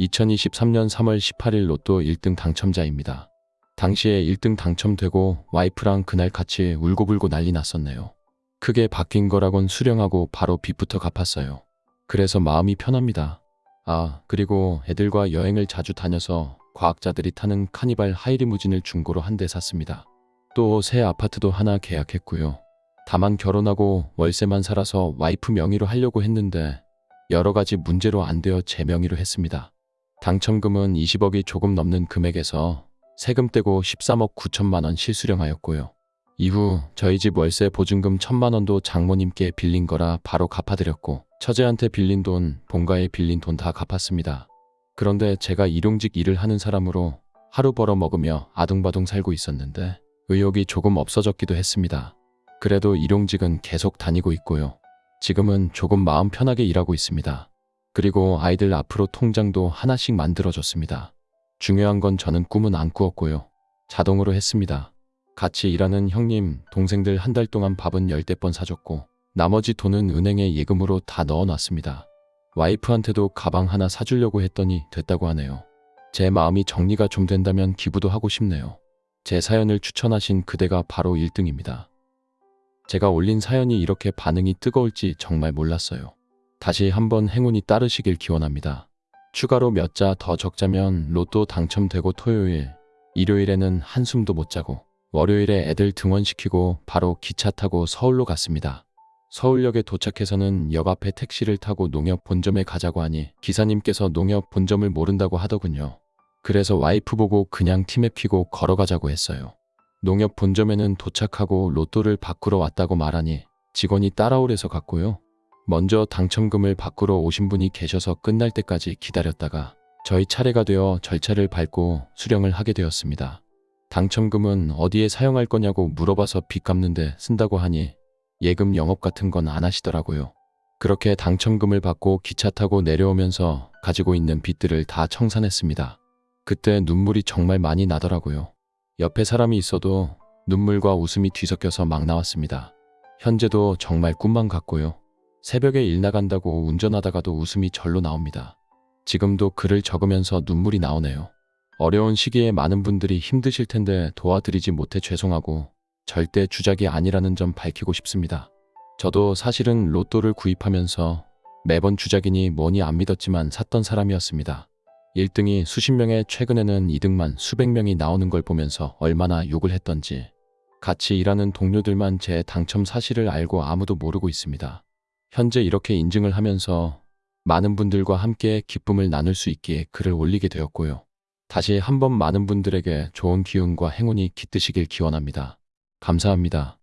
2023년 3월 18일 로또 1등 당첨자입니다. 당시에 1등 당첨되고 와이프랑 그날 같이 울고불고 난리 났었네요. 크게 바뀐 거라곤 수령하고 바로 빚부터 갚았어요. 그래서 마음이 편합니다. 아, 그리고 애들과 여행을 자주 다녀서 과학자들이 타는 카니발 하이리무진을 중고로 한 대 샀습니다. 또 새 아파트도 하나 계약했고요. 다만 결혼하고 월세만 살아서 와이프 명의로 하려고 했는데 여러 가지 문제로 안 되어 제 명의로 했습니다. 당첨금은 20억이 조금 넘는 금액에서 세금 떼고 13억 9천만 원 실수령하였고요. 이후 저희 집 월세 보증금 천만 원도 장모님께 빌린 거라 바로 갚아드렸고 처제한테 빌린 돈, 본가에 빌린 돈 다 갚았습니다. 그런데 제가 일용직 일을 하는 사람으로 하루 벌어 먹으며 아둥바둥 살고 있었는데 의욕이 조금 없어졌기도 했습니다. 그래도 일용직은 계속 다니고 있고요. 지금은 조금 마음 편하게 일하고 있습니다. 그리고 아이들 앞으로 통장도 하나씩 만들어줬습니다. 중요한 건 저는 꿈은 안 꾸었고요. 자동으로 했습니다. 같이 일하는 형님, 동생들 한 달 동안 밥은 열대 번 사줬고 나머지 돈은 은행에 예금으로 다 넣어놨습니다. 와이프한테도 가방 하나 사주려고 했더니 됐다고 하네요. 제 마음이 정리가 좀 된다면 기부도 하고 싶네요. 제 사연을 추천하신 그대가 바로 1등입니다. 제가 올린 사연이 이렇게 반응이 뜨거울지 정말 몰랐어요. 다시 한번 행운이 따르시길 기원합니다. 추가로 몇 자 더 적자면 로또 당첨되고 토요일, 일요일에는 한숨도 못 자고 월요일에 애들 등원시키고 바로 기차 타고 서울로 갔습니다. 서울역에 도착해서는 역 앞에 택시를 타고 농협 본점에 가자고 하니 기사님께서 농협 본점을 모른다고 하더군요. 그래서 와이프 보고 그냥 팀에 피고 걸어가자고 했어요. 농협 본점에는 도착하고 로또를 바꾸러 왔다고 말하니 직원이 따라오래서 갔고요. 먼저 당첨금을 바꾸러 오신 분이 계셔서 끝날 때까지 기다렸다가 저희 차례가 되어 절차를 밟고 수령을 하게 되었습니다. 당첨금은 어디에 사용할 거냐고 물어봐서 빚 갚는데 쓴다고 하니 예금 영업 같은 건 안 하시더라고요. 그렇게 당첨금을 받고 기차 타고 내려오면서 가지고 있는 빚들을 다 청산했습니다. 그때 눈물이 정말 많이 나더라고요. 옆에 사람이 있어도 눈물과 웃음이 뒤섞여서 막 나왔습니다. 현재도 정말 꿈만 같고요. 새벽에 일 나간다고 운전하다가도 웃음이 절로 나옵니다. 지금도 글을 적으면서 눈물이 나오네요. 어려운 시기에 많은 분들이 힘드실 텐데 도와드리지 못해 죄송하고 절대 주작이 아니라는 점 밝히고 싶습니다. 저도 사실은 로또를 구입하면서 매번 주작이니 뭐니 안 믿었지만 샀던 사람이었습니다. 1등이 수십 명에 최근에는 2등만 수백 명이 나오는 걸 보면서 얼마나 욕을 했던지 같이 일하는 동료들만 제 당첨 사실을 알고 아무도 모르고 있습니다. 현재 이렇게 인증을 하면서 많은 분들과 함께 기쁨을 나눌 수 있기에 글을 올리게 되었고요. 다시 한번 많은 분들에게 좋은 기운과 행운이 깃드시길 기원합니다. 감사합니다.